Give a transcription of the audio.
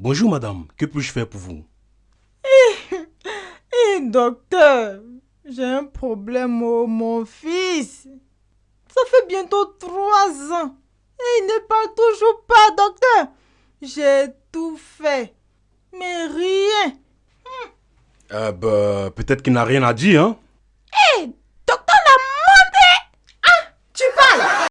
Bonjour madame, que puis-je faire pour vous? Eh, eh, docteur, j'ai un problème, au mon fils. Ça fait bientôt trois ans. Et il ne parle toujours pas, docteur. J'ai tout fait. Mais rien. Euh, bah, peut-être qu'il n'a rien à dire, hein?